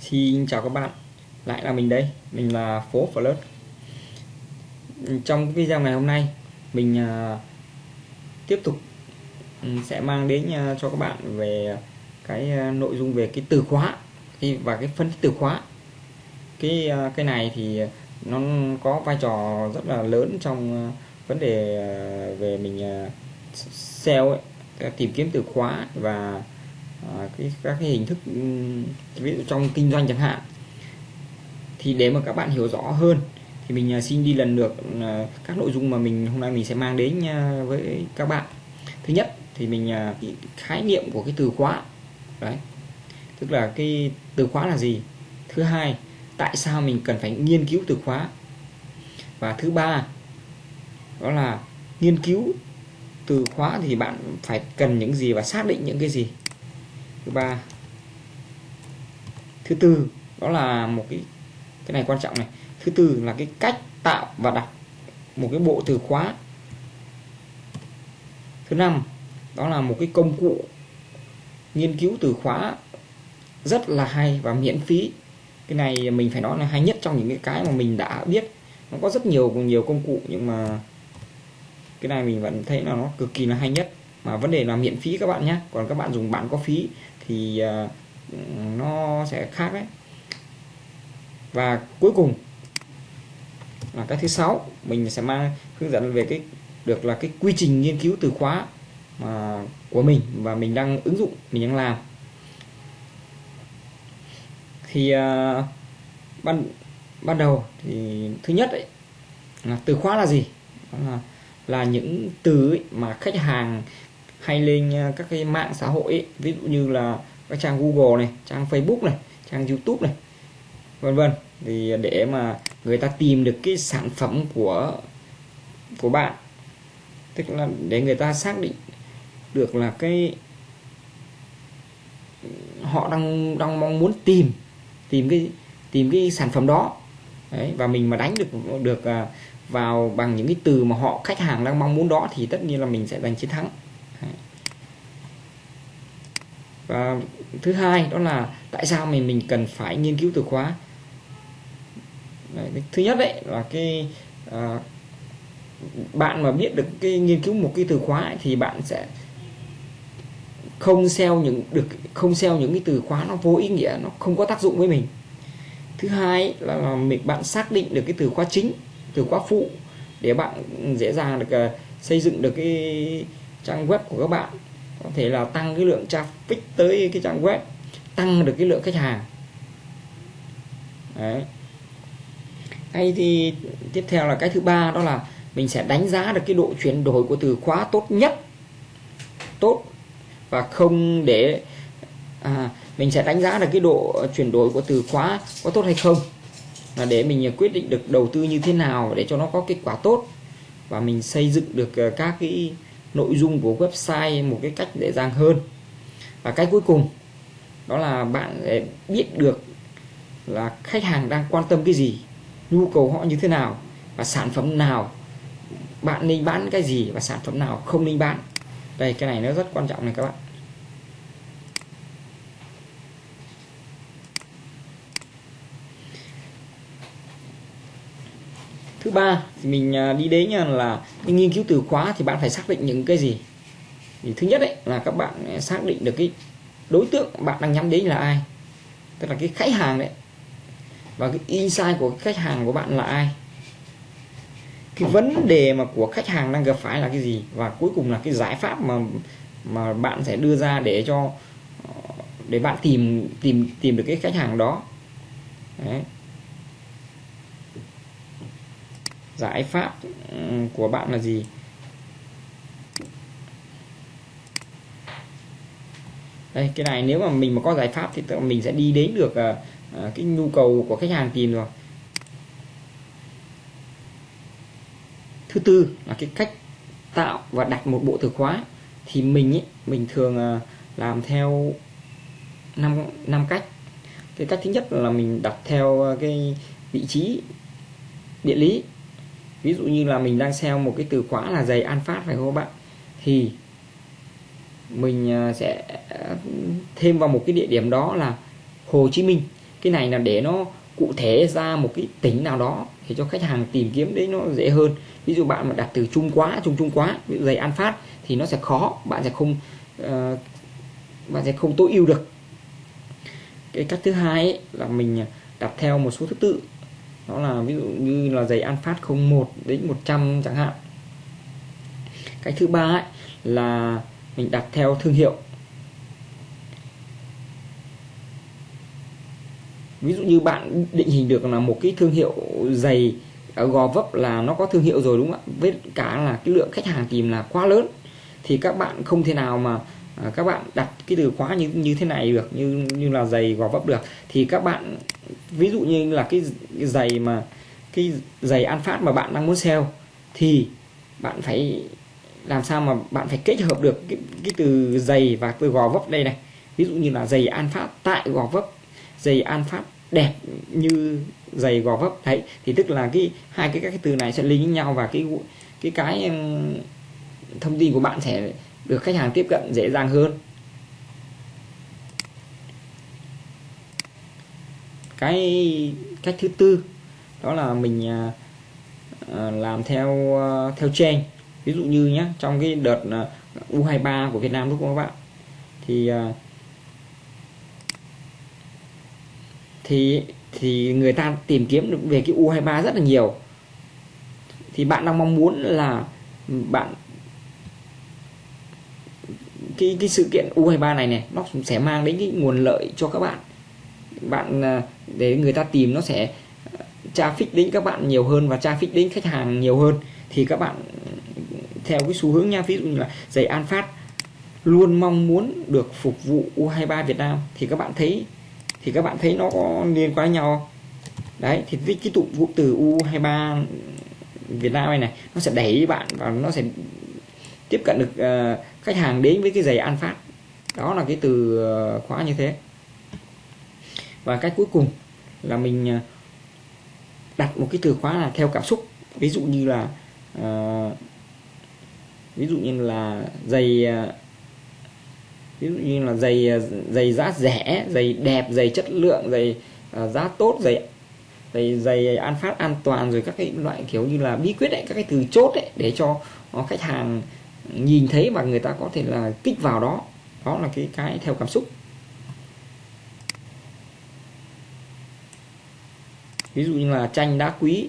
Xin chào các bạn. Lại là mình đây. Mình là Phố Flirt. Trong video ngày hôm nay Mình uh, tiếp tục ừ, sẽ mang đến uh, cho các bạn về cái uh, nội dung về cái từ khóa và cái phân tích từ khóa. Cái cái này thì nó có vai trò rất là lớn trong vấn đề về mình SEO ấy, tìm kiếm từ khóa và À, cái các cái hình thức ừ, ví dụ trong kinh doanh chẳng hạn. Thì để mà các bạn hiểu rõ hơn thì mình à, xin đi lần lượt ừ, các nội dung mà mình hôm nay mình sẽ mang đến à, với các bạn. Thứ nhất thì mình à, khái niệm của cái từ khóa. Đấy. Tức là cái từ khóa là gì? Thứ hai tại sao mình cần phải nghiên cứu từ khóa? Và thứ ba đó là nghiên cứu từ khóa thì bạn phải cần những gì và xác định những cái gì? Thứ ba. Thứ tư, đó là một cái cái này quan trọng này. Thứ tư là cái cách tạo và đặt một cái bộ từ khóa. Thứ năm, đó là một cái công cụ nghiên cứu từ khóa rất là hay và miễn phí. Cái này mình phải nói là hay nhất trong những cái cái mà mình đã biết. Nó có rất nhiều nhiều công cụ nhưng mà cái này mình vẫn thấy là nó cực kỳ là hay nhất mà vấn đề là miễn phí các bạn nhé. Còn các bạn dùng bản có phí thì uh, nó sẽ khác đấy. Và cuối cùng là cái thứ sáu mình sẽ mang hướng dẫn về cái được là cái quy trình nghiên cứu từ khóa mà của mình và mình đang ứng dụng mình đang làm. Thì uh, ban ban đầu thì thứ nhất ấy, là từ khóa là gì? Đó là là những từ ấy mà khách hàng hay lên à, các cái mạng xã hội ấy, ví dụ như là các trang Google này trang Facebook này trang YouTube này vân vân. Thì để mà người ta tìm được cái sản phẩm của của bạn tức là để người ta xác định được là cái họ đang đang mong muốn tìm tìm cái tìm cái sản phẩm đó. Đấy, và mình mà đánh được được à, vào bằng những cái từ mà họ khách hàng đang mong muốn đó thì tất nhiên là mình sẽ giành chiến thắng và thứ hai đó là tại sao mình mình cần phải nghiên cứu từ khóa? Đấy, thứ nhất đấy là cái à, bạn mà biết được cái nghiên cứu một cái từ khóa ấy, thì bạn sẽ không SEO những được không SEO những cái từ khóa nó vô ý nghĩa nó không có tác dụng với mình. Thứ hai là, là mình bạn xác định được cái từ khóa chính từ khóa phụ để bạn dễ dàng được uh, xây dựng được cái trang web của các bạn. Có thể là tăng cái lượng traffic tới cái trang web tăng được cái lượng khách hàng. Đấy. Hay thì tiếp theo là cái thứ ba đó là mình sẽ đánh giá được cái độ chuyển đổi của từ khóa tốt nhất. Tốt. Và không để à, mình sẽ đánh giá được cái độ chuyển đổi của từ khóa có tốt hay không. Là để mình quyết định được đầu tư như thế nào để cho nó có kết quả tốt. Và mình xây dựng được à, các cái nội dung của website một cái cách dễ dàng hơn. Và cái cuối cùng, đó là bạn để biết được là khách hàng đang quan tâm cái gì, nhu cầu họ như thế nào, và sản phẩm nào bạn nên bán cái gì và sản phẩm nào không nên bán. Đây, cái này nó rất quan trọng này các bạn. Thứ ba thì mình à, đi đến là cái nghiên cứu từ khóa thì bạn phải xác định những cái gì? Thì thứ nhất đấy là các bạn à, xác định được cái đối tượng bạn đang nhắm đến là ai. Tức là cái khách hàng đấy. Và cái insight của khách hàng của bạn là ai. Cái vấn đề mà của khách hàng đang gặp phải là cái gì? Và cuối cùng là cái giải pháp mà mà bạn sẽ đưa ra để cho ờ, để bạn tìm tìm tìm được cái khách hàng đó. Đấy. Giải pháp ừ, của bạn là gì? Đây cái này nếu mà mình mà có giải pháp thì mình sẽ đi đến được uh, cái nhu cầu của khách hàng tìm rồi. Thứ tư là cái cách tạo và đặt một bộ từ khóa. Thì mình ấy, mình thường uh, làm theo năm năm cách. Cái cách thứ nhất là mình đặt theo cái vị trí địa lý ví dụ như là mình đang sell một cái từ khóa là giày an phát phải không các bạn? Thì mình à, sẽ à, thêm vào một cái địa điểm đó là Hồ Chí Minh. Cái này là để nó cụ thể ra một cái tỉnh nào đó để cho khách hàng tìm kiếm đấy nó dễ hơn. Ví dụ bạn mà đặt từ trung quá trung trung quá ví dụ giày an phát thì nó sẽ khó bạn sẽ không uh, bạn sẽ không tối ưu được. Cái cách thứ hai ấy, là mình đặt theo một số thứ tự đó là ví dụ như là giày an phát 01 đến 100 chẳng hạn. Cái thứ ba ấy, là mình đặt theo thương hiệu. Ví dụ như bạn định hình được là một cái thương hiệu giày à, gò vấp là nó có thương hiệu rồi đúng không ạ? Với cả là cái lượng khách hàng tìm là quá lớn. Thì các bạn không thể nào mà à, các bạn đặt cái từ khóa như như thế này được như như là giày gò vấp được thì các bạn ví dụ như là cái, cái giày mà cái giày an phát mà bạn đang muốn sale thì bạn phải làm sao mà bạn phải kết hợp được cái, cái từ giày và từ gò vấp đây này. Ví dụ như là giày an phát tại gò vấp giày an phát đẹp như giày gò vấp. Đấy thì tức là cái hai cái các cái từ này sẽ liên với nhau và cái cái cái ừ, thông tin của bạn sẽ được khách hàng tiếp cận dễ dàng hơn. Cái cách thứ tư, đó là mình à, à, làm theo à, theo trend. Ví dụ như nhé trong cái đợt U23 của Việt Nam lúc các bạn? Thì thì thì người ta tìm kiếm được về cái U23 rất là nhiều. Thì bạn đang mong muốn là bạn cái cái sự kiện U23 này này nó sẽ mang đến cái nguồn lợi cho các bạn. Bạn à, để người ta tìm nó sẽ à, traffic đến các bạn nhiều hơn và traffic đến khách hàng nhiều hơn. Thì các bạn theo cái xu hướng nha ví dụ như là giày An Phát luôn mong muốn được phục vụ U23 Việt Nam thì các bạn thấy thì các bạn thấy nó có liên quan nhau đấy thì cái, cái tụ cụm từ U23 Việt Nam này này nó sẽ đẩy bạn và nó sẽ tiếp cận được uh, khách hàng đến với cái giày An Phát. Đó là cái từ uh, khóa như thế. Và cách cuối cùng là mình uh, đặt một cái từ khóa là theo cảm xúc. Ví dụ như là uh, ví dụ như là giày uh, ví dụ như là giày giày giá rẻ giày đẹp giày chất lượng giày uh, giá tốt giày giày giày an phát an toàn rồi các cái loại kiểu như là bí quyết đấy, các cái từ chốt đấy để cho khách hàng nhìn thấy và người ta có thể là kích vào đó. Đó là cái cái theo cảm xúc. Ví dụ như là tranh đá quý,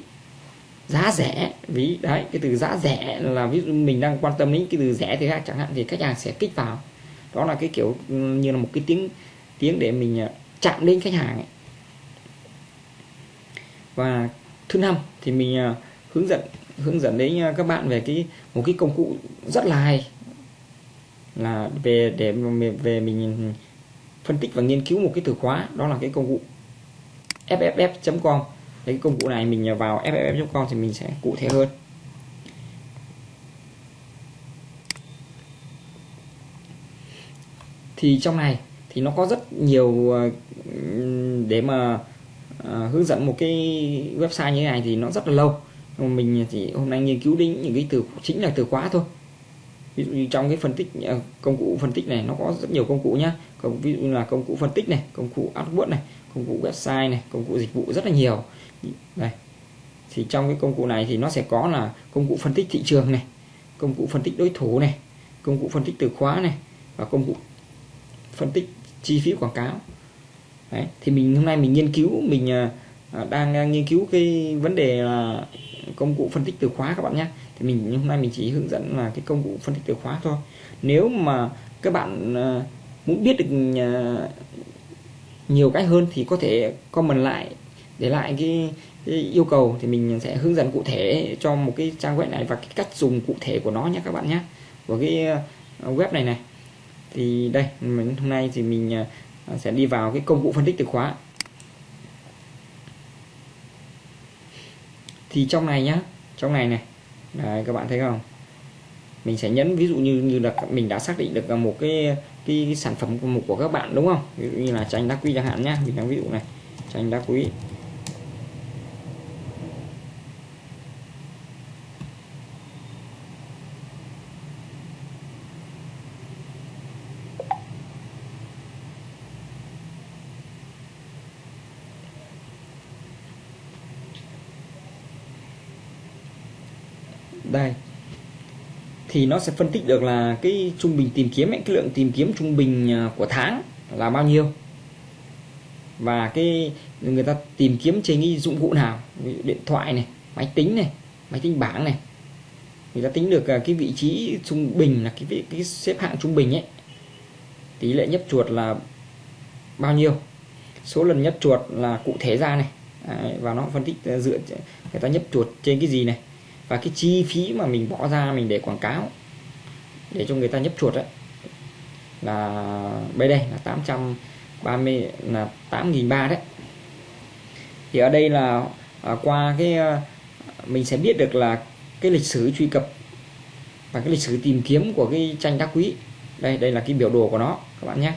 giá rẻ. Ví, đấy, cái từ giá rẻ là ví dụ mình đang quan tâm đến cái từ rẻ thì khác chẳng hạn thì khách hàng sẽ kích vào. Đó là cái kiểu ừ, như là một cái tiếng tiếng để mình à, chạm đến khách hàng ấy. và thứ năm thì mình à, hướng dẫn hướng dẫn đến à, các bạn về cái, một cái công cụ rất là hay. Là về để về mình phân tích và nghiên cứu một cái từ khóa, đó là cái công cụ fff.com cái công cụ này mình vào fff.com thì mình sẽ cụ thể hơn. Thì trong này thì nó có rất nhiều à, để mà à, hướng dẫn một cái website như thế này thì nó rất là lâu mình chỉ hôm nay nghiên cứu đến những cái từ chính là từ khóa thôi ví dụ như trong cái phân tích công cụ phân tích này nó có rất nhiều công cụ nhá công ví dụ như là công cụ phân tích này công cụ AdWords này công cụ website này công cụ dịch vụ rất là nhiều đây thì trong cái công cụ này thì nó sẽ có là công cụ phân tích thị trường này công cụ phân tích đối thủ này công cụ phân tích từ khóa này và công cụ phân tích chi phí quảng cáo Đấy. thì mình hôm nay mình nghiên cứu mình Ờ, đang nghiên cứu cái vấn đề là công cụ phân tích từ khóa các bạn nhé. Thì mình hôm nay mình chỉ hướng dẫn là cái công cụ phân tích từ khóa thôi. Nếu mà các bạn ờ, muốn biết được ờ, nhiều cách hơn thì có thể comment lại để lại cái, cái yêu cầu. Thì mình sẽ hướng dẫn cụ thể cho một cái trang web này và cái cách dùng cụ thể của nó nhé các bạn nhé. Của cái web này này. Thì đây hôm nay thì mình sẽ đi vào cái công cụ phân tích từ khóa. Thì trong này nhá trong này này. Đấy, các bạn thấy không? Mình sẽ nhấn ví dụ như như là mình đã xác định được một cái cái, cái sản phẩm của một của các bạn đúng không? Ví dụ như là tranh đá quý chẳng hạn nhá mình đang ví dụ này tranh đá quý đây thì nó sẽ phân tích được là cái trung bình tìm kiếm ấy, cái lượng tìm kiếm trung bình à, của tháng là bao nhiêu. Và cái người ta tìm kiếm trên cái dụng cụ nào điện thoại này máy tính này máy tính bảng này người ta tính được à, cái vị trí trung bình là cái vị cái xếp hạng trung bình ấy tỷ lệ nhấp chuột là bao nhiêu. Số lần nhấp chuột là cụ thể ra này. Và nó phân tích à, dựa người ta nhấp chuột trên cái gì này và cái chi phí mà mình bỏ ra mình để quảng cáo để cho người ta nhấp chuột đấy là bây đây là 830 là 8.300 đấy. Thì ở đây là à, qua cái à, mình sẽ biết được là cái lịch sử truy cập và cái lịch sử tìm kiếm của cái tranh đá quý. Đây đây là cái biểu đồ của nó các bạn nhé.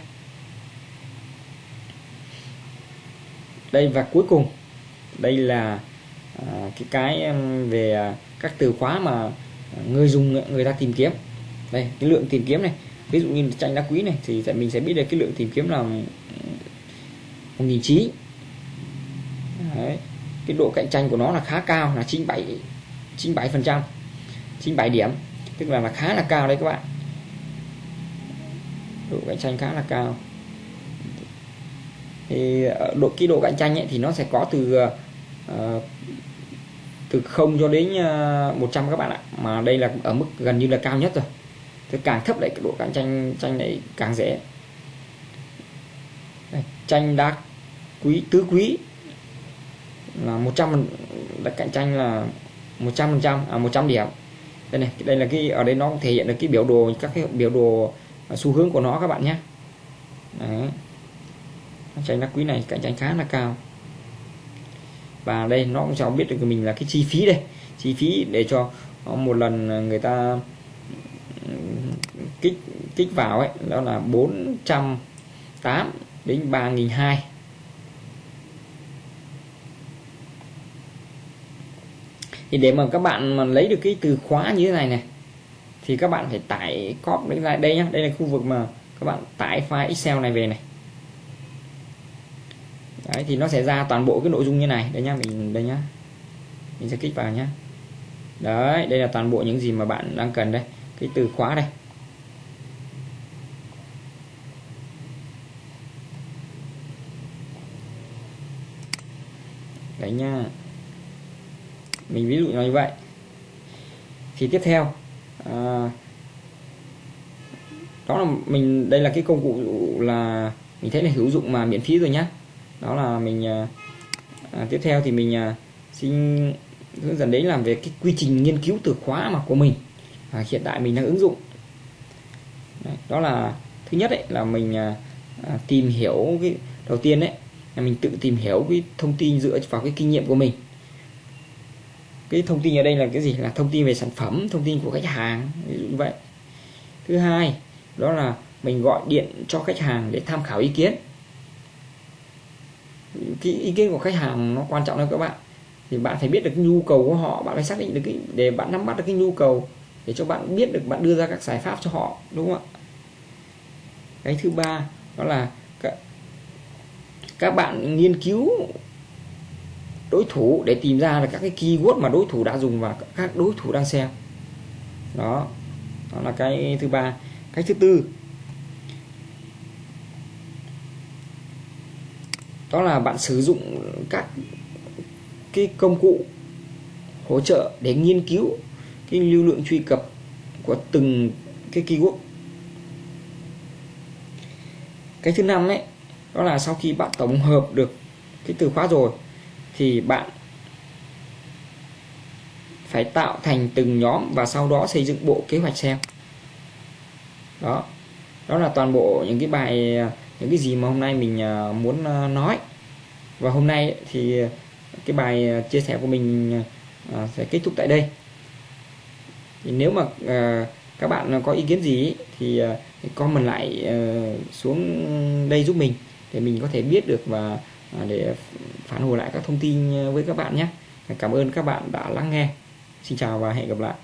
Đây và cuối cùng đây là à, cái cái về à, các từ khóa mà người dùng người ta tìm kiếm. Đây cái lượng tìm kiếm này. Ví dụ như tranh đá quý này thì mình sẽ biết được cái lượng tìm kiếm là một nghìn chín cái độ cạnh tranh của nó là khá cao là 97 97 phần trăm 97 điểm. Tức là là khá là cao đấy các bạn. Độ cạnh tranh khá là cao. Thì ờ, độ cái độ cạnh tranh ấy, thì nó sẽ có từ ờ, uh, từ 0 cho đến ờ, 100 các bạn ạ. Mà đây là ở mức gần như là cao nhất rồi. Thế càng thấp lại cái độ cạnh tranh tranh này càng dễ. Đây, tranh đá quý tứ quý là 100 là cạnh tranh là 100 phần trăm à 100 điểm. Đây này đây là cái ở đây nó thể hiện được cái biểu đồ các cái biểu đồ à, xu hướng của nó các bạn nhé. Đấy. tranh đá quý này cạnh tranh khá là cao và đây, nó cũng cho biết được mình là cái chi phí đây. Chi phí để cho một lần người ta ừ, kích kích vào ấy, đó là 408 đến 3.200 thì để mà các bạn mà lấy được cái từ khóa như thế này này, thì các bạn phải tải copy lại đây nhá. Đây là khu vực mà các bạn tải file Excel này về này đấy thì nó sẽ ra toàn bộ cái nội dung như này. Đây nhá mình đây nhá. Mình sẽ kích vào nhá. Đấy đây là toàn bộ những gì mà bạn đang cần đây. Cái từ khóa đây. Đấy nha mình ví dụ như vậy. Thì tiếp theo à, đó là mình đây là cái công cụ là mình thấy là hữu dụng mà miễn phí rồi nhá đó là mình à, à, tiếp theo thì mình à, xin hướng dẫn đến làm về cái quy trình nghiên cứu từ khóa mà của mình. À, hiện tại mình đang ứng dụng. Đấy, đó là thứ nhất đấy là mình à, à, tìm hiểu cái đầu tiên đấy là mình tự tìm hiểu cái thông tin dựa vào cái kinh nghiệm của mình. Cái thông tin ở đây là cái gì? Là thông tin về sản phẩm thông tin của khách hàng ví dụ như vậy. Thứ hai đó là mình gọi điện cho khách hàng để tham khảo ý kiến cái ý kiến của khách hàng nó quan trọng hơn các bạn. Thì bạn phải biết được nhu cầu của họ bạn phải xác định được cái để bạn nắm bắt được cái nhu cầu để cho bạn biết được bạn đưa ra các giải pháp cho họ đúng không ạ? Cái thứ ba đó là các, các bạn nghiên cứu đối thủ để tìm ra là các cái keyword mà đối thủ đã dùng và các đối thủ đang xem. Đó đó là cái thứ ba. Cái thứ tư đó là bạn sử dụng các cái công cụ hỗ trợ để nghiên cứu cái lưu lượng truy cập của từng cái keyword. Cái thứ năm ấy, đó là sau khi bạn tổng hợp được cái từ khóa rồi, thì bạn phải tạo thành từng nhóm và sau đó xây dựng bộ kế hoạch SEO đó đó là toàn bộ những cái bài à, những cái gì mà hôm nay mình à, muốn à, nói. Và hôm nay thì cái bài à, chia sẻ của mình sẽ kết thúc tại đây. Thì nếu mà các bạn có ý kiến gì thì comment lại xuống đây giúp mình để mình có thể biết được và để phản hồi lại các thông tin với các bạn nhé. Cảm ơn các bạn đã lắng nghe. Xin chào và hẹn gặp lại.